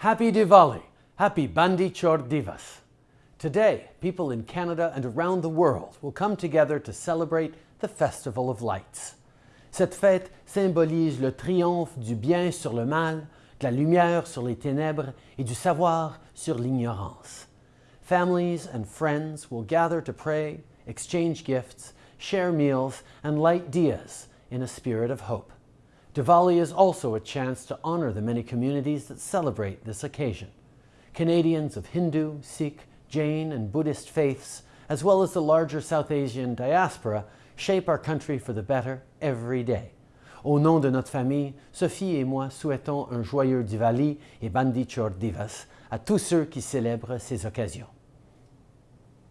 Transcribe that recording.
Happy Diwali! Happy Bandi Chor Divas! Today, people in Canada and around the world will come together to celebrate the Festival of Lights. Cette fête symbolise le triomphe du bien sur le mal, de la lumière sur les ténèbres et du savoir sur l'ignorance. Families and friends will gather to pray, exchange gifts, share meals, and light diyas in a spirit of hope. Diwali is also a chance to honor the many communities that celebrate this occasion. Canadians of Hindu, Sikh, Jain, and Buddhist faiths, as well as the larger South Asian diaspora, shape our country for the better every day. Au nom de notre famille, Sophie et moi souhaitons un joyeux Diwali et Bandi Divas à tous ceux qui célèbrent ces occasions.